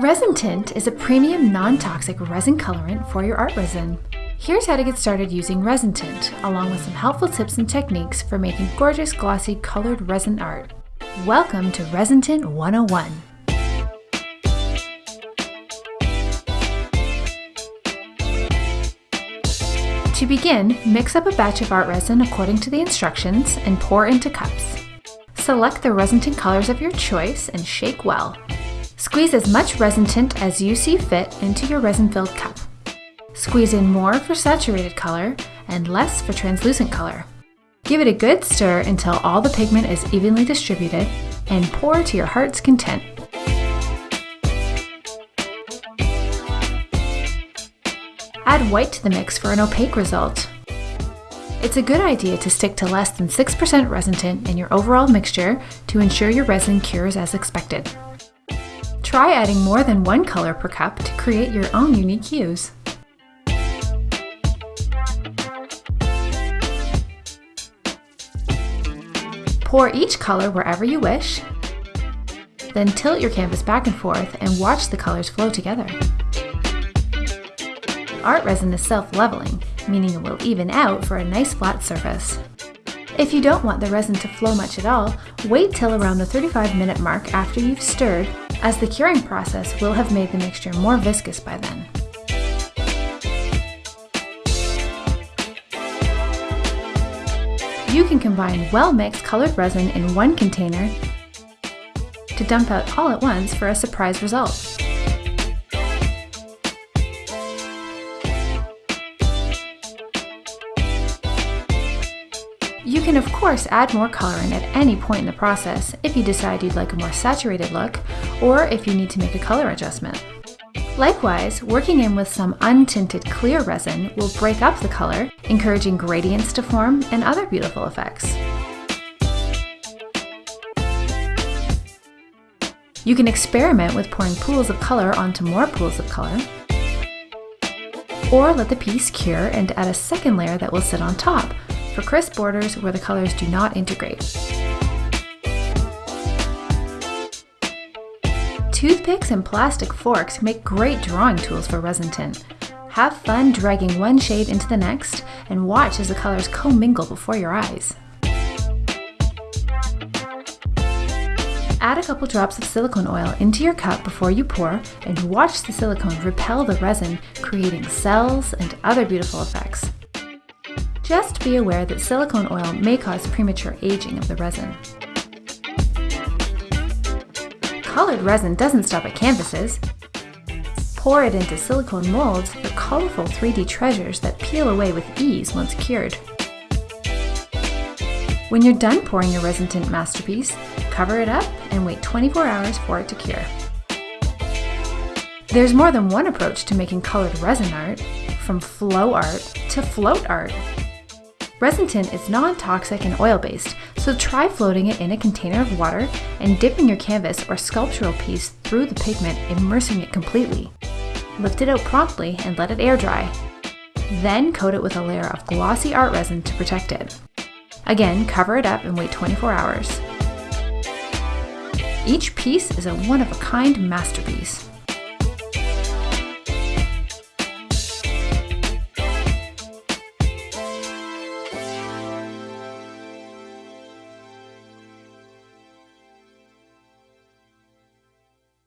Resin Tint is a premium non-toxic resin colorant for your art resin. Here's how to get started using resin tint, along with some helpful tips and techniques for making gorgeous glossy colored resin art. Welcome to Resin Tint 101. To begin, mix up a batch of art resin according to the instructions and pour into cups. Select the resin tint colors of your choice and shake well. Squeeze as much resin tint as you see fit into your resin-filled cup. Squeeze in more for saturated color and less for translucent color. Give it a good stir until all the pigment is evenly distributed and pour to your heart's content. Add white to the mix for an opaque result. It's a good idea to stick to less than 6% resin tint in your overall mixture to ensure your resin cures as expected. Try adding more than one color per cup to create your own unique hues. Pour each color wherever you wish, then tilt your canvas back and forth and watch the colors flow together. Art resin is self-leveling, meaning it will even out for a nice flat surface. If you don't want the resin to flow much at all, wait till around the 35 minute mark after you've stirred, as the curing process will have made the mixture more viscous by then. You can combine well-mixed colored resin in one container to dump out all at once for a surprise result. You can of course add more coloring at any point in the process if you decide you'd like a more saturated look or if you need to make a color adjustment. Likewise, working in with some untinted clear resin will break up the color, encouraging gradients to form and other beautiful effects. You can experiment with pouring pools of color onto more pools of color, or let the piece cure and add a second layer that will sit on top, for crisp borders where the colors do not integrate. Toothpicks and plastic forks make great drawing tools for resin tint. Have fun dragging one shade into the next and watch as the colors commingle before your eyes. Add a couple drops of silicone oil into your cup before you pour and watch the silicone repel the resin, creating cells and other beautiful effects. Just be aware that silicone oil may cause premature aging of the resin. Colored resin doesn't stop at canvases. Pour it into silicone molds for colorful 3D treasures that peel away with ease once cured. When you're done pouring your resin tint masterpiece, cover it up and wait 24 hours for it to cure. There's more than one approach to making colored resin art, from flow art to float art. Resin tint is non-toxic and oil-based, so try floating it in a container of water and dipping your canvas or sculptural piece through the pigment, immersing it completely. Lift it out promptly and let it air dry. Then coat it with a layer of glossy art resin to protect it. Again, cover it up and wait 24 hours. Each piece is a one-of-a-kind masterpiece.